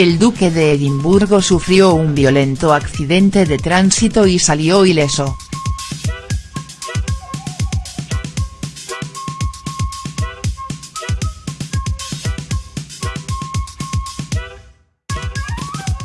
El duque de Edimburgo sufrió un violento accidente de tránsito y salió ileso.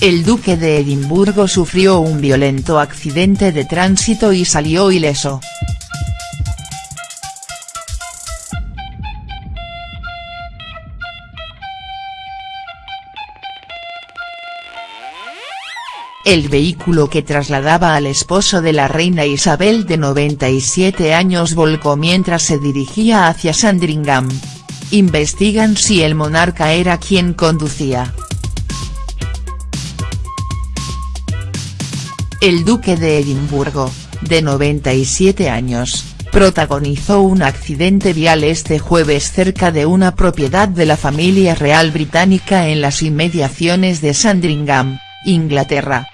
El duque de Edimburgo sufrió un violento accidente de tránsito y salió ileso. El vehículo que trasladaba al esposo de la reina Isabel de 97 años volcó mientras se dirigía hacia Sandringham. Investigan si el monarca era quien conducía. El duque de Edimburgo, de 97 años, protagonizó un accidente vial este jueves cerca de una propiedad de la familia real británica en las inmediaciones de Sandringham, Inglaterra.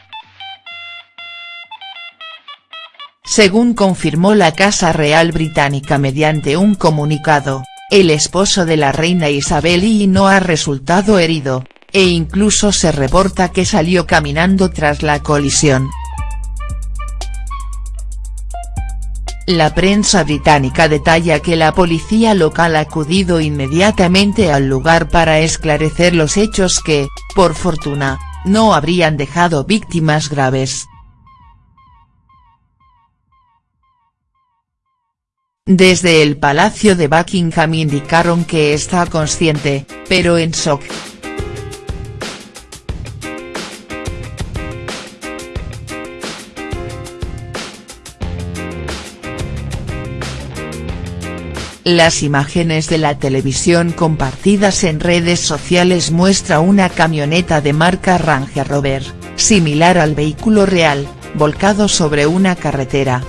Según confirmó la Casa Real Británica mediante un comunicado, el esposo de la reina Isabel I no ha resultado herido, e incluso se reporta que salió caminando tras la colisión. La prensa británica detalla que la policía local ha acudido inmediatamente al lugar para esclarecer los hechos que, por fortuna, no habrían dejado víctimas graves. Desde el Palacio de Buckingham indicaron que está consciente, pero en shock. Las imágenes de la televisión compartidas en redes sociales muestra una camioneta de marca Range Rover, similar al vehículo real, volcado sobre una carretera.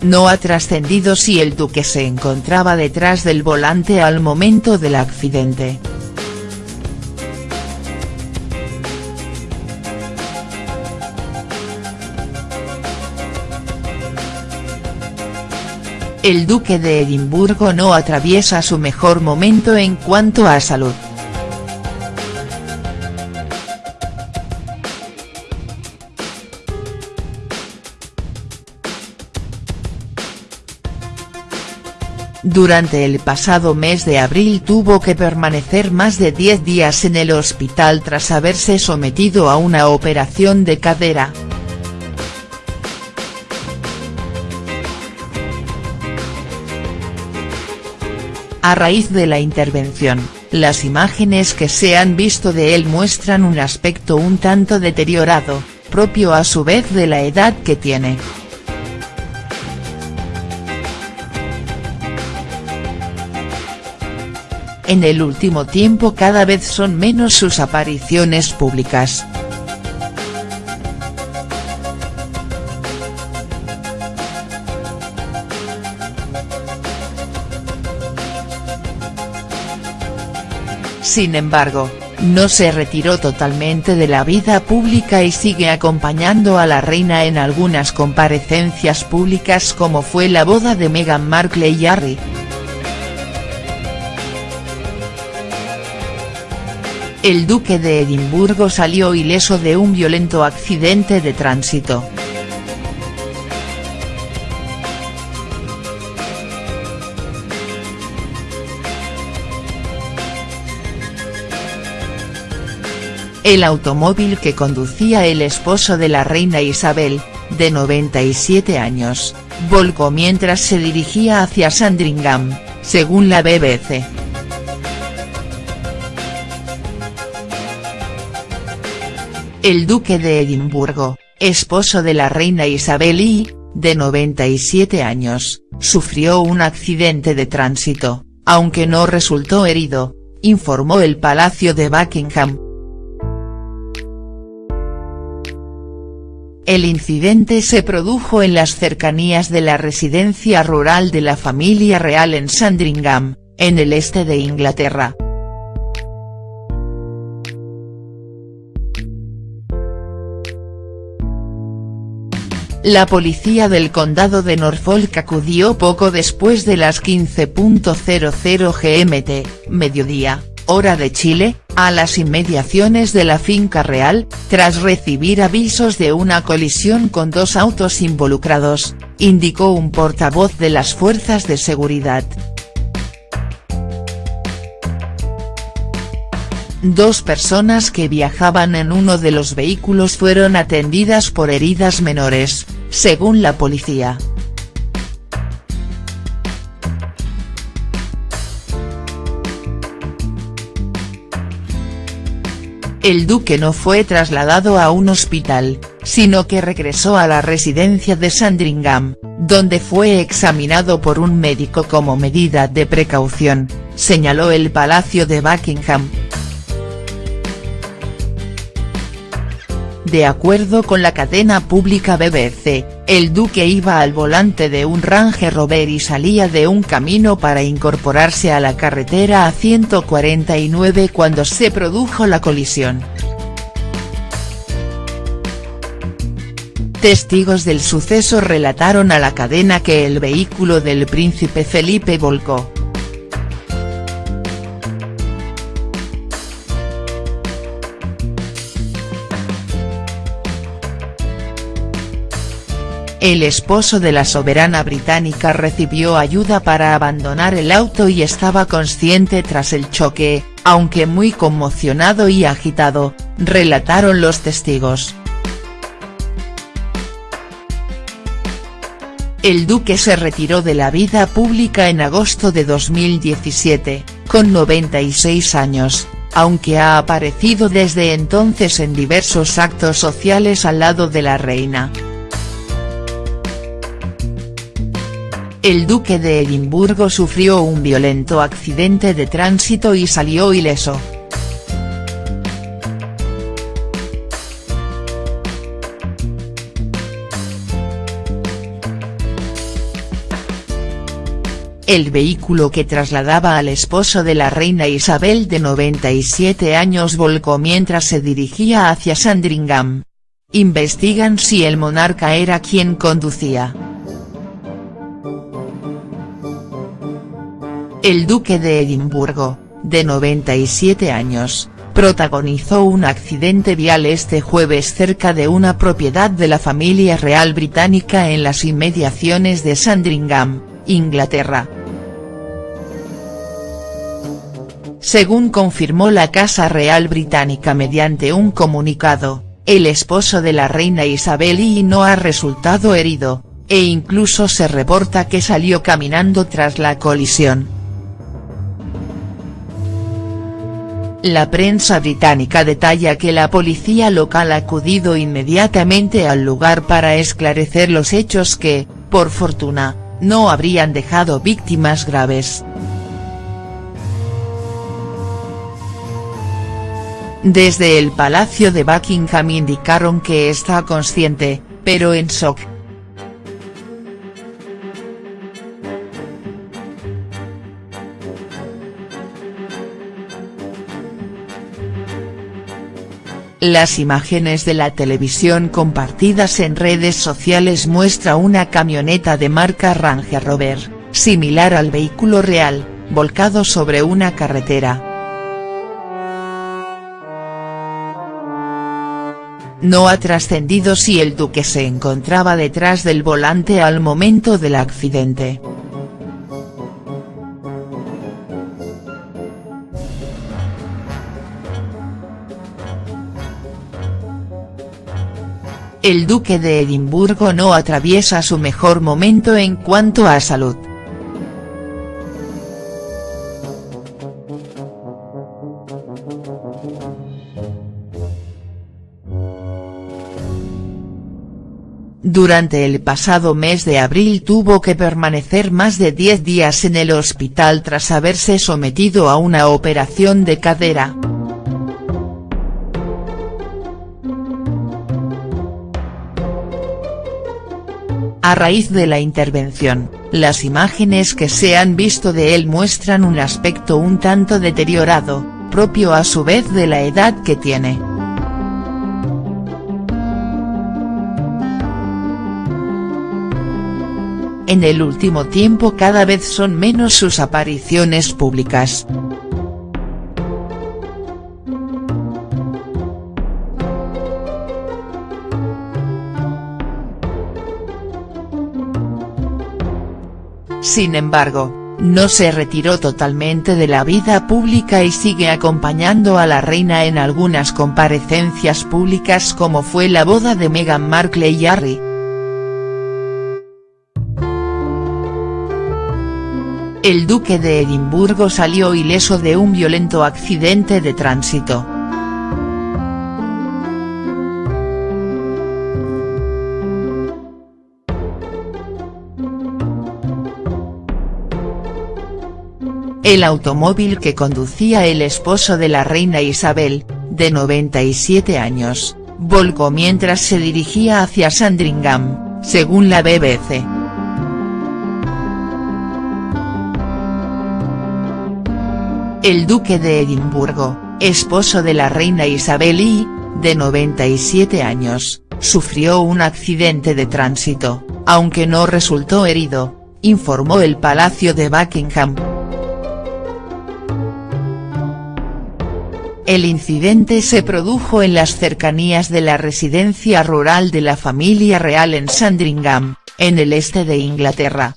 No ha trascendido si el duque se encontraba detrás del volante al momento del accidente. el duque de Edimburgo no atraviesa su mejor momento en cuanto a salud. Durante el pasado mes de abril tuvo que permanecer más de 10 días en el hospital tras haberse sometido a una operación de cadera. A raíz de la intervención, las imágenes que se han visto de él muestran un aspecto un tanto deteriorado, propio a su vez de la edad que tiene. En el último tiempo cada vez son menos sus apariciones públicas. Sin embargo, no se retiró totalmente de la vida pública y sigue acompañando a la reina en algunas comparecencias públicas como fue la boda de Meghan Markle y Harry. El duque de Edimburgo salió ileso de un violento accidente de tránsito. El automóvil que conducía el esposo de la reina Isabel, de 97 años, volcó mientras se dirigía hacia Sandringham, según la BBC. El duque de Edimburgo, esposo de la reina Isabel I, de 97 años, sufrió un accidente de tránsito, aunque no resultó herido, informó el Palacio de Buckingham. El incidente se produjo en las cercanías de la residencia rural de la familia real en Sandringham, en el este de Inglaterra. La policía del condado de Norfolk acudió poco después de las 15.00 GMT, mediodía, hora de Chile, a las inmediaciones de la finca real, tras recibir avisos de una colisión con dos autos involucrados, indicó un portavoz de las fuerzas de seguridad. Dos personas que viajaban en uno de los vehículos fueron atendidas por heridas menores, según la policía. El duque no fue trasladado a un hospital, sino que regresó a la residencia de Sandringham, donde fue examinado por un médico como medida de precaución, señaló el Palacio de Buckingham. De acuerdo con la cadena pública BBC, el duque iba al volante de un Range Rover y salía de un camino para incorporarse a la carretera a 149 cuando se produjo la colisión. Testigos del suceso relataron a la cadena que el vehículo del príncipe Felipe volcó. El esposo de la soberana británica recibió ayuda para abandonar el auto y estaba consciente tras el choque, aunque muy conmocionado y agitado, relataron los testigos. El duque se retiró de la vida pública en agosto de 2017, con 96 años, aunque ha aparecido desde entonces en diversos actos sociales al lado de la reina. El duque de Edimburgo sufrió un violento accidente de tránsito y salió ileso. El vehículo que trasladaba al esposo de la reina Isabel de 97 años volcó mientras se dirigía hacia Sandringham. Investigan si el monarca era quien conducía. El duque de Edimburgo, de 97 años, protagonizó un accidente vial este jueves cerca de una propiedad de la familia real británica en las inmediaciones de Sandringham, Inglaterra. Según confirmó la Casa Real Británica mediante un comunicado, el esposo de la reina Isabel I no ha resultado herido, e incluso se reporta que salió caminando tras la colisión. La prensa británica detalla que la policía local ha acudido inmediatamente al lugar para esclarecer los hechos que, por fortuna, no habrían dejado víctimas graves. Desde el Palacio de Buckingham indicaron que está consciente, pero en shock, Las imágenes de la televisión compartidas en redes sociales muestra una camioneta de marca Range Rover, similar al vehículo real, volcado sobre una carretera. No ha trascendido si el duque se encontraba detrás del volante al momento del accidente. El duque de Edimburgo no atraviesa su mejor momento en cuanto a salud. Durante el pasado mes de abril tuvo que permanecer más de 10 días en el hospital tras haberse sometido a una operación de cadera. A raíz de la intervención, las imágenes que se han visto de él muestran un aspecto un tanto deteriorado, propio a su vez de la edad que tiene. En el último tiempo cada vez son menos sus apariciones públicas. Sin embargo, no se retiró totalmente de la vida pública y sigue acompañando a la reina en algunas comparecencias públicas como fue la boda de Meghan Markle y Harry. El duque de Edimburgo salió ileso de un violento accidente de tránsito. El automóvil que conducía el esposo de la reina Isabel, de 97 años, volcó mientras se dirigía hacia Sandringham, según la BBC. El duque de Edimburgo, esposo de la reina Isabel I, de 97 años, sufrió un accidente de tránsito, aunque no resultó herido, informó el Palacio de Buckingham. El incidente se produjo en las cercanías de la residencia rural de la familia real en Sandringham, en el este de Inglaterra.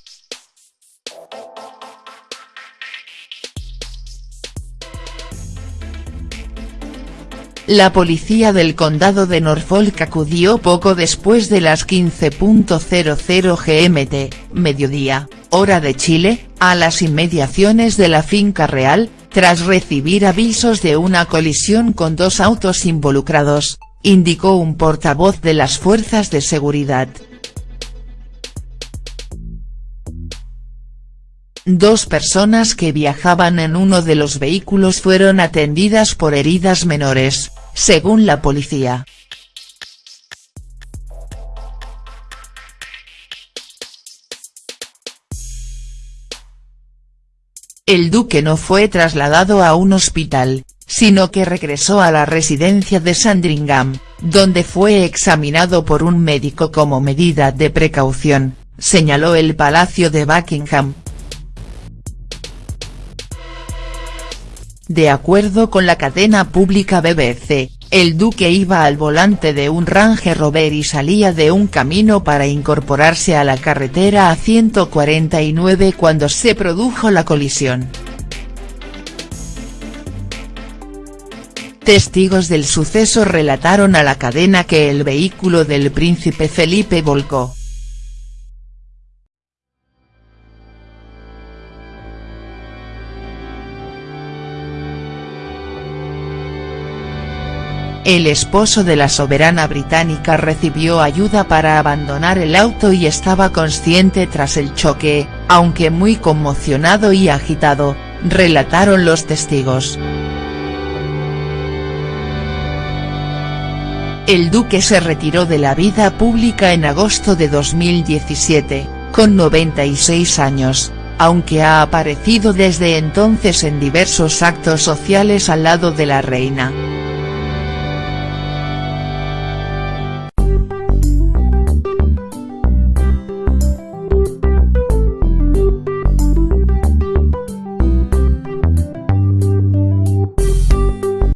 La policía del condado de Norfolk acudió poco después de las 15.00 GMT, mediodía, hora de Chile, a las inmediaciones de la finca real, tras recibir avisos de una colisión con dos autos involucrados, indicó un portavoz de las fuerzas de seguridad. Dos personas que viajaban en uno de los vehículos fueron atendidas por heridas menores, según la policía. El duque no fue trasladado a un hospital, sino que regresó a la residencia de Sandringham, donde fue examinado por un médico como medida de precaución, señaló el Palacio de Buckingham. De acuerdo con la cadena pública BBC, el duque iba al volante de un Range Rover y salía de un camino para incorporarse a la carretera a 149 cuando se produjo la colisión. Testigos del suceso relataron a la cadena que el vehículo del príncipe Felipe volcó. El esposo de la soberana británica recibió ayuda para abandonar el auto y estaba consciente tras el choque, aunque muy conmocionado y agitado, relataron los testigos. El duque se retiró de la vida pública en agosto de 2017, con 96 años, aunque ha aparecido desde entonces en diversos actos sociales al lado de la reina.